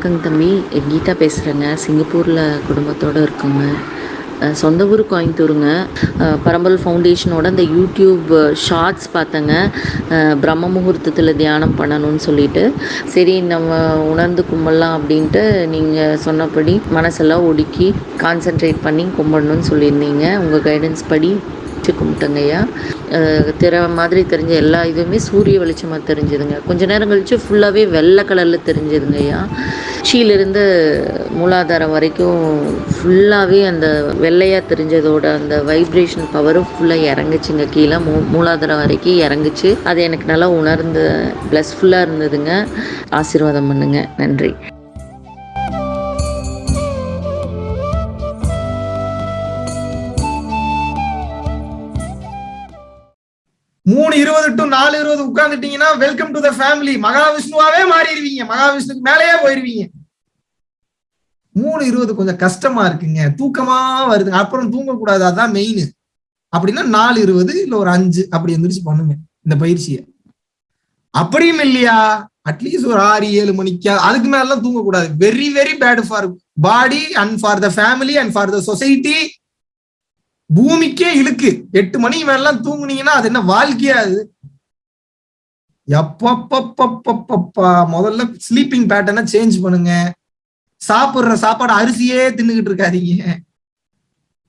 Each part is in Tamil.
வணக்கங்க தம்பி. கீதா பேசுகிறேங்க சிங்கப்பூரில் குடும்பத்தோடு இருக்கோங்க. சொந்த ஊர் கோயம்புத்தூருங்க பரம்பல் ஃபவுண்டேஷனோட இந்த யூடியூப் ஷார்ட்ஸ் பார்த்தேங்க. பிரம்ம முகூர்த்தத்தில் தியானம் பண்ணணும்னு சொல்லிட்டு. சரி நம்ம உணர்ந்து கும்பிடலாம் அப்படின்ட்டு நீங்கள் சொன்னபடி மனசெல்லாம் ஒடுக்கி கான்சென்ட்ரேட் பண்ணி கும்பிடணும்னு சொல்லியிருந்தீங்க. உங்கள் கைடன்ஸ் படி வச்சு கும்பிட்டங்கய்யா. திரை மாதிரி தெரிஞ்ச எல்லா இதுவுமே சூரிய வெளிச்சமாக தெரிஞ்சுதுங்க. கொஞ்ச நேரம் கழித்து ஃபுல்லாகவே வெள்ளை கலரில் தெரிஞ்சுதுங்கய்யா. உச்சியிலிருந்து மூலாதாரம் வரைக்கும் ஃபுல்லாகவே அந்த வெள்ளையாக தெரிஞ்சதோட அந்த வைப்ரேஷன் பவரும் ஃபுல்லாக இறங்குச்சுங்க. கீழே மூ மூலாதாரம் வரைக்கும் இறங்குச்சு. அது எனக்கு நல்லா உணர்ந்து ப்ளஸ்ஃபுல்லாக இருந்ததுங்க. ஆசீர்வாதம் பண்ணுங்க. நன்றி. மூணு இருபது டு நாலு இருபது உட்காந்துட்டீங்கன்னா வெல்கம் டு த ஃபேமிலி மகாவிஷ்ணுவாவே மாறிடுவீங்க. மகாவிஷ்ணுக்கு மேலேயே போயிருவீங்க. மூணு இருபது கொஞ்சம் கஷ்டமா இருக்குங்க. தூக்கமா வருதுங்க. அப்புறம் தூங்கக்கூடாது. அதான் மெயின் அப்படின்னா நாலு இருபது இல்ல ஒரு அஞ்சு அப்படி எந்திரிச்சு பண்ணுங்க. இந்த பயிற்சியை. அப்படியும் இல்லையா? அட்லீஸ்ட் ஒரு ஆறு ஏழு மணிக்கா? அதுக்கு மேலாம் தூங்கக்கூடாது. Very very bad for body and for the family and for the society பூமிக்கே இழுக்கு. எட்டு மணிக்கு மேலாம் தூங்குனீங்கன்னா அது என்ன வாழ்க்கையா அது? எப்பப்பப்பப்பப்பா முதல்ல ஸ்லீப்பிங் பேட்டர்னை சேஞ்ச் பண்ணுங்க. சாப்பிடுற சாப்பாடு அரிசியே தின்னுகிட்டு இருக்காதீங்க.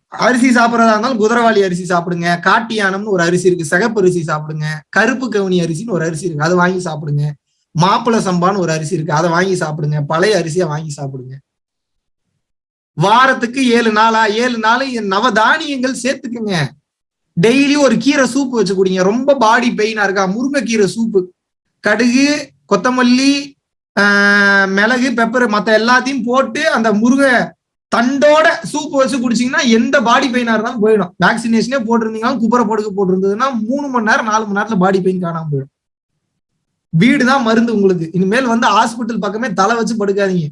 அரிசி சாப்பிட்றதா இருந்தாலும் குதிரவாளி அரிசி சாப்பிடுங்க. காட்டு யானம்னு ஒரு அரிசி இருக்கு. சிகப்பு அரிசி சாப்பிடுங்க. கருப்பு கவுனி அரிசின்னு ஒரு அரிசி இருக்கு. அதை வாங்கி சாப்பிடுங்க. மாப்பிள சம்பான்னு ஒரு அரிசி இருக்கு. அதை வாங்கி சாப்பிடுங்க. பழைய அரிசியை வாங்கி சாப்பிடுங்க. வாரத்துக்கு ஏழு நாளா? ஏழு நாள் நவதானியங்கள் சேர்த்துக்குங்க. டெய்லி ஒரு கீரை சூப்பு வச்சு குடிங்க. ரொம்ப பாடி பெயினா இருக்கா? முருங்கைக்கீரை சூப்பு. கடுகு கொத்தமல்லி மிளகு பெப்பர் மற்ற எல்லாத்தையும் போட்டு அந்த முருகை தண்டோட சூப்பு வச்சு குடிச்சிங்கன்னா எந்த பாடி பெயினா இருந்தாலும் போயிடும். வேக்சினேஷனே போட்டிருந்தீங்கன்னா குப்பரை படுக்க போட்டிருந்ததுன்னா மூணு மணி நேரம் நாலு மணி நேரத்துல பாடி பெயின் காணாம போயிடும். வீடு தான் மருந்து உங்களுக்கு. இனிமேல் வந்து ஹாஸ்பிட்டல் பக்கமே தலை வச்சு படுக்காதீங்க.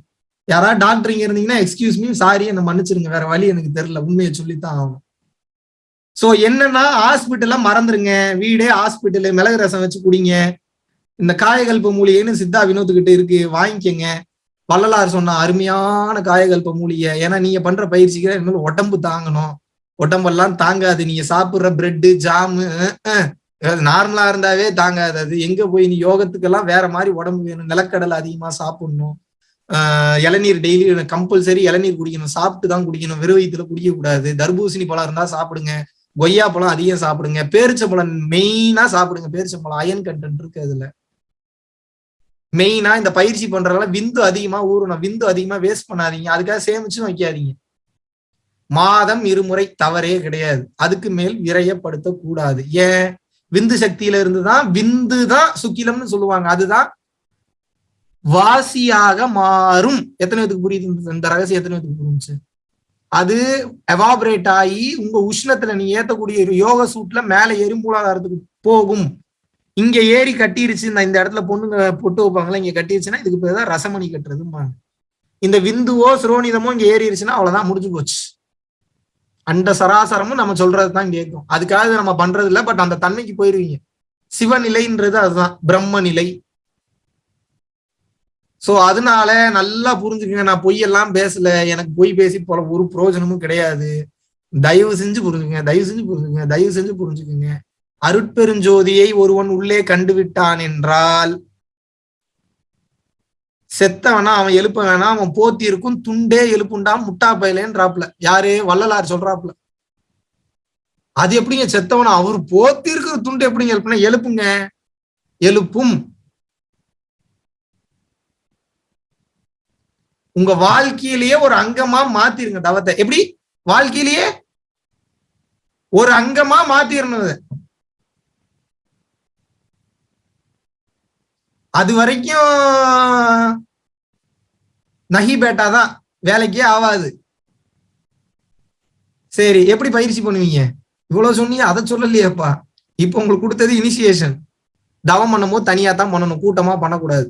யாராவது டாக்டர் இங்க இருந்தீங்கன்னா எக்ஸ்கியூஸ் மீ சாரி என்ன மன்னிச்சிருங்க. வேற வழி எனக்கு தெரியல. உண்மையை சொல்லித்தான் ஆகணும். சோ என்னன்னா ஹாஸ்பிட்டல்ல மறந்துருங்க. வீடே ஹாஸ்பிட்டலு மிளகு ரசம் வச்சு குடிங்க. இந்த காயகல்ப மூலிகைன்னு சித்தா வினோத்துக்கிட்ட இருக்கு. வாங்கிக்கங்க. வள்ளலார் சொன்ன அருமையான காயகல்ப மூலிகை. ஏன்னா நீங்க பண்ற பயிற்சிக்கு இனிமேல் உடம்பு தாங்கணும். உடம்பெல்லாம் தாங்காது. நீங்க சாப்பிடுற பிரெட்டு ஜாமு நார்மலா இருந்தாவே தாங்காது. அது எங்க போய் நீ யோகத்துக்கெல்லாம் வேற மாதிரி உடம்பு வேணும். நிலக்கடலை அதிகமா சாப்பிடணும். இளநீர் டெய்லி கம்பல்சரி இளநீர் குடிக்கணும். சாப்பிட்டு தான் குடிக்கணும். வெறும் வயிற்றுல குடிக்கக்கூடாது. தர்பூசணி பழம் இருந்தா சாப்பிடுங்க. கொய்யா பழம் அதிகம் சாப்பிடுங்க. பேரிச்சம்பழம் மெயினா சாப்பிடுங்க. பேரிச்சம்பழம் அயன் கண்டென்ட் இருக்கு அதுல. மெயினா இந்த பயிற்சி பண்றதுனால விந்து அதிகமா ஊறணும். விந்து அதிகமா வேஸ்ட் பண்ணாதீங்க. அதுக்காக சேமிச்சும் வைக்காதீங்க. மாதம் இருமுறை தவறே கிடையாது. அதுக்கு மேல் விரையப்படுத்தக்கூடாது. ஏன்? விந்து சக்தியில இருந்துதான் விந்து தான் சுக்கிலம்னு சொல்லுவாங்க. அதுதான் வாசியாக மாறும். எத்தனை பேத்துக்கு புரியுது இந்த ரகசியம் எத்தனை பேத்துக்கு புரிஞ்சு அது எவாபரேட் ஆகி உங்க உஷ்ணத்துல நீ ஏத்தக்கூடிய யோக சூட்ல மேல எறும்பூலாதாரத்துக்கு போகும். இங்க ஏறி கட்டிருச்சு இந்த இடத்துல பொண்ணுங்க பொட்டு வைப்பாங்களா இங்க கட்டிருச்சுன்னா இதுக்கு பேர் தான் ரசமணி கட்டுறதும்பாங்க. இந்த விந்துவோ சிரோனிதமோ இங்க ஏறிடுச்சுன்னா அவ்வளவுதான் முடிஞ்சு போச்சு. அந்த சராசரமும் நம்ம சொல்றது தான் கேட்கும். அதுக்காக நம்ம பண்றது இல்லை பட் அந்த தன்மைக்கு போயிருவீங்க. சிவநிலைன்றது அதுதான் பிரம்ம நிலை சோ அதனால நல்லா புரிஞ்சுக்கங்க. நான் பொய்யெல்லாம் பேசல. எனக்கு பொய் பேசி போல ஒரு பிரயோஜனமும் கிடையாது. தயவு செஞ்சு புரிஞ்சுக்கங்க. தயவு செஞ்சு புரிஞ்சுக்கங்க. தயவு செஞ்சு புரிஞ்சுக்கங்க. அருட்பெருஞ்சோதியை ஒருவன் உள்ளே கண்டு விட்டான் என்றால் செத்தவனா அவன் எழுப்ப வேணாம் அவன் போத்தி இருக்கும் துண்டே எழுப்புண்டான் முட்டா பயலேன்றாப்ல. யாரு? வள்ளலார் சொல்றாப்ல. அது எப்படிங்க செத்தவனா? அவர் போத்தி இருக்கிற துண்டு எப்படிங்க எழுப்புனா? எழுப்புங்க. எழுப்பும். உங்க வாழ்க்கையிலேயே ஒரு அங்கமா மாத்திருங்க தவத்தை. எப்படி? வாழ்க்கையிலேயே ஒரு அங்கமா மாத்திரணும் அது வரைக்கும் நகி பேட்டா தான் வேலைக்கே ஆகாது சரி எப்படி பயிற்சி பண்ணுவீங்க? இவ்வளவு சொன்னீங்க அதை சொல்லலையேப்பா. இப்ப உங்களுக்கு கொடுத்தது இனிஷியேஷன் தவம் பண்ணும்போது தனியா தான் பண்ணணும் கூட்டமா பண்ணக்கூடாது.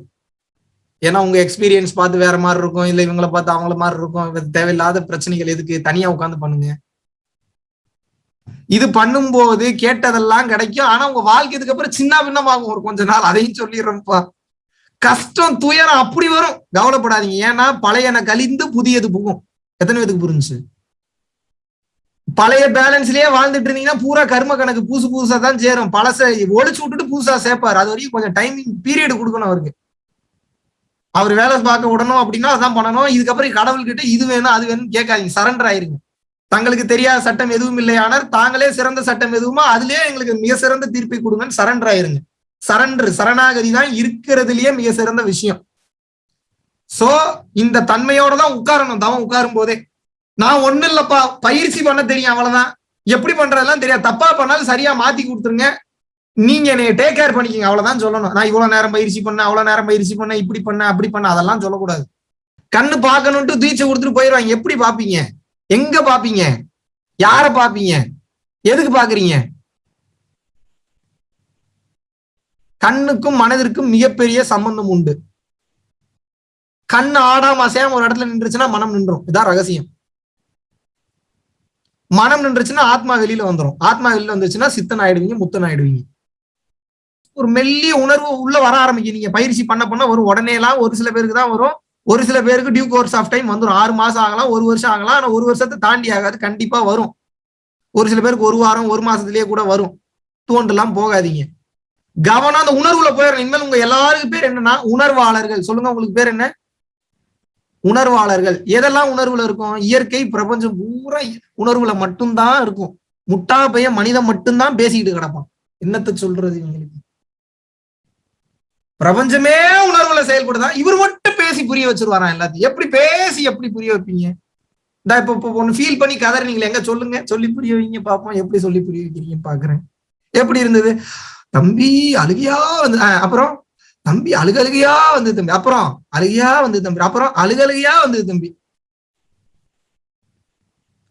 ஏன்னா உங்க எக்ஸ்பீரியன்ஸ் பார்த்து வேற மாதிரி இருக்கும். இல்ல இவங்களை பார்த்து அவங்கள மாதிரி இருக்கும். தேவையில்லாத பிரச்சனைகள் எதுக்கு தனியா உட்காந்து பண்ணுங்க. இது பண்ணும்போது கேட்டதெல்லாம் கிடைக்கும். ஆனா உங்க வாழ்க்கைக்கு அப்புறம் சின்ன பின்னமாகும். ஒரு கொஞ்ச நாள் அதையும் சொல்லிடுறோம்ப்பா கஷ்டம் துயரம் அப்படி வரும். கவலைப்படாதீங்க. ஏன்னா பழையன கழிந்து புதியது புகும். எத்தனை பேத்துக்கு புரிஞ்சு பழைய பேலன்ஸ்லயே வாழ்ந்துட்டு இருந்தீங்கன்னா பூரா கர்ம கணக்கு புதுசு புதுசா தான் சேரும். பழச ஒழிச்சு விட்டுட்டு புதுசா சேர்ப்பாரு அது வரைக்கும் கொஞ்சம் டைமிங் பீரியட் கொடுக்கணும் அவருக்கு. அவர் வேலை பார்க்க விடணும் அப்படின்னா அதான் பண்ணணும். இதுக்கப்புறம் கடவுள்கிட்ட இது வேணும் அது வேணும் கேட்காதீங்க. சரண்டர் ஆயிருங்க. தங்களுக்கு தெரியாத சட்டம் எதுவும் இல்லையானால் தாங்களே சிறந்த சட்டம் எதுவுமோ? அதுலயே எங்களுக்கு மிக சிறந்த தீர்ப்பை கொடுங்கன்னு சரண்டர் ஆயிருங்க. சரண்டர் சரணாகதி தான் இருக்கிறதுலயே மிக சிறந்த விஷயம். சோ இந்த தன்மையோட தான் உட்காரணும். தவம் உட்காரும் போதே. நான் ஒண்ணு இல்லப்பா. பயிற்சி பண்ண தெரியும் அவ்வளவுதான். எப்படி பண்றதெல்லாம் தெரியாது. தப்பா பண்ணாலும் சரியா மாத்தி கொடுத்துருங்க. நீங்க என்னைய டேக் கேர் பண்ணிக்கங்க அவ்வளவுதான் சொல்லணும். நான் இவ்வளவு நேரம் பயிற்சி பண்ண அவ்வளவு நேரம் பயிற்சி பண்ண இப்படி பண்ண அப்படி பண்ண அதெல்லாம் சொல்லக்கூடாது. கண்ணு பார்க்கணும்ட்டு தீட்சை கொடுத்துட்டு போயிடுவாங்க எப்படி பாப்பீங்க எங்க பாப்பீங்க யார பாப்பீங்க எதுக்கு பாக்குறீங்க கண்ணுக்கும் மனதிற்கும் மிகப்பெரிய சம்பந்தம் உண்டு. கண் ஆடாம அசையாம ஒரு இடத்துல நின்றுச்சுன்னா மனம் நின்றும். இதான் ரகசியம். மனம் நின்றுச்சுன்னா ஆத்மா வெளியில வந்துடும் ஆத்மா வெளியில வந்துருச்சுன்னா சித்தன் ஆயிடுவீங்க முத்தன் ஆயிடுவீங்க ஒரு மெல்லிய உணர்வு உள்ள வர ஆரம்பிக்கும். நீங்க பயிற்சி பண்ண பண்ண வரும். உடனே எல்லாம் ஒரு சில பேருக்கு தான் வரும். ஒரு சில பேருக்கு டியூ கோர்ஸ் ஆஃப் டைம் வந்துடும் ஆறு மாசம் ஆகலாம் ஒரு வருஷம் ஆகலாம். ஆனா ஒரு வருஷத்தை தாண்டி ஆகாது. கண்டிப்பா வரும். ஒரு சில பேருக்கு ஒரு வாரம் ஒரு மாசத்துலயே கூட வரும். தோன்றலாம் போகாதீங்க. கவனம் அந்த உணர்வுல போயிடணும் இனிமேல் உங்க எல்லாருக்கும் பேர் என்னன்னா உணர்வாளர்கள். சொல்லுங்க உங்களுக்கு பேர் என்ன? உணர்வாளர்கள். எதெல்லாம் உணர்வுல இருக்கும்? இயற்கை பிரபஞ்சம் பூரா உணர்வுல மட்டும்தான் இருக்கும். முட்டா பையன் மனிதன் மட்டும்தான் பேசிக்கிட்டு கிடப்பான். என்னத்த சொல்றது இவங்களுக்கு? பிரபஞ்சமே உணர்வுல செயல்படுதா? இவர் மட்டும் பேசி புரிய வச்சிருவாராம் எல்லாத்தையும்? எப்படி பேசி எப்படி புரிய வைப்பீங்க? இந்த இப்ப இப்ப ஒண்ணு ஃபீல் பண்ணி கதறினீங்களே எங்க சொல்லுங்க? சொல்லி புரிய வைங்க பாப்போம். எப்படி சொல்லி புரிய வைக்கிறீங்க பாக்குறேன். எப்படி இருந்தது? தம்பி அழுகையா வந்து அப்புறம்? தம்பி அழுகழுகையா வந்து தம்பி. அப்புறம்? அழுகையா வந்து தம்பி. அப்புறம்? அழுகழுகையா வந்து தம்பி.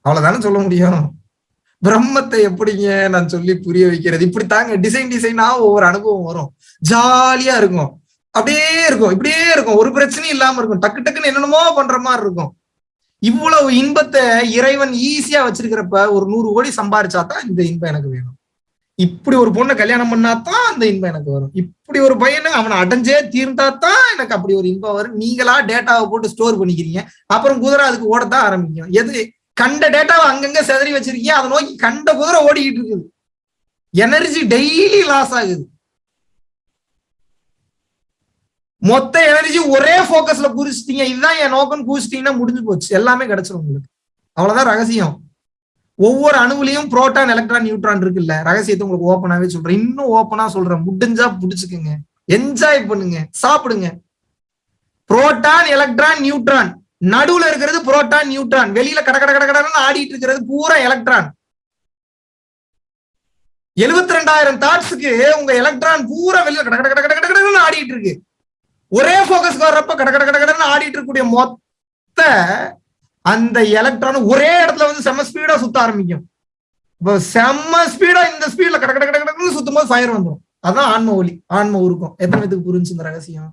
அவ்வளவுதானே சொல்ல முடியும்? பிரம்மத்தை எப்படிங்க நான் சொல்லி புரிய வைக்கிறது? இப்படி தாங்க டிசைன் டிசைனா ஒவ்வொரு அனுபவம் வரும். ஜாலியா இருக்கும். அப்படியே இருக்கும். இப்படியே இருக்கும். ஒரு பிரச்சனையும் இல்லாம இருக்கும். டக்கு டக்குன்னு என்னென்னமோ பண்ற மாதிரி இருக்கும். இவ்வளவு இன்பத்தை இறைவன் ஈஸியா வச்சிருக்கிறப்ப ஒரு நூறு கோடி சம்பாரிச்சா தான் இந்த இன்பம் எனக்கு வேணும். இப்படி ஒரு பொண்ணை கல்யாணம் பண்ணாதான் அந்த இன்பம் எனக்கு வரும். இப்படி ஒரு பையனை அவனை அடைஞ்சே தீர்ந்தா தான் எனக்கு அப்படி ஒரு இன்பம் வரும். நீங்களா டேட்டாவை போட்டு ஸ்டோர் பண்ணிக்கிறீங்க. அப்புறம் குதிரை அதுக்கு ஓடத்தான் ஆரம்பிக்கும். எது கண்ட டேட்டாவை அங்கங்க செதறி வச்சிருக்கீங்க அதை நோக்கி கண்ட குதிரை ஓடிக்கிட்டு இருக்குது. எனர்ஜி டெய்லி லாஸ் ஆகுது. மொத்த எனர்ஜி ஒரே போக்கஸ்ல குறிச்சிட்டீங்க இதுதான் என் நோக்கம் குறிச்சிட்டீங்கன்னா முடிஞ்சு போச்சு. எல்லாமே கிடைச்சிரும் உங்களுக்கு. அவ்வளவுதான் ரகசியம். ஒவ்வொரு அணுவிலையும் புரோட்டான் எலக்ட்ரான் நியூட்ரான் இருக்குல்ல. ரகசியத்தை உங்களுக்கு ஓப்பனாவே சொல்றேன். இன்னும் ஓப்பனா சொல்றேன். முடிஞ்சா புடிச்சுக்குங்க. என்ஜாய் பண்ணுங்க. சாப்பிடுங்க. புரோட்டான் எலக்ட்ரான் நியூட்ரான் நடுவுல இருக்கிறது புரோட்டான் நியூட்ரான் வெளியில கட கட கட ஆடிட்டு இருக்கிறது பூரா எலக்ட்ரான் எழுபத்தி ரெண்டாயிரம் தாட்ஸுக்கு உங்க எலக்ட்ரான் பூரா வெளியில கட கட கட கட கடன்னு ஆடிட்டு இருக்கு ஒரே போக்கஸ்க்கு வர்றப்ப கட கட கட கடன்னு ஆடிட்டு இருக்கக்கூடிய மொத்த அந்த எலக்ட்ரான் ஒரே இடத்துல வந்து செம்ம ஸ்பீடா சுத்த ஆரம்பிக்கும் இப்போ செம்ம ஸ்பீடா இந்த ஸ்பீட்ல கட கட கட கடன்னு சுத்தும் போது ஃபயர் வந்துடும் அதான் ஆன்ம ஒலி ஆன்ம உருக்கம் எத்தனை பேத்துக்கு புரிஞ்சு இந்த ரகசியம்